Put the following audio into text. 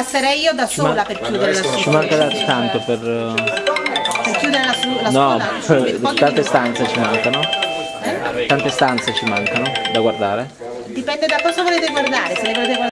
passerei io da sola per chiudere la Ci manca da tanto per... Per chiudere la, su- la No, scuola. No, tante stanze ci mancano. Eh? Tante stanze ci mancano da guardare. Dipende da cosa volete guardare, se le volete guardare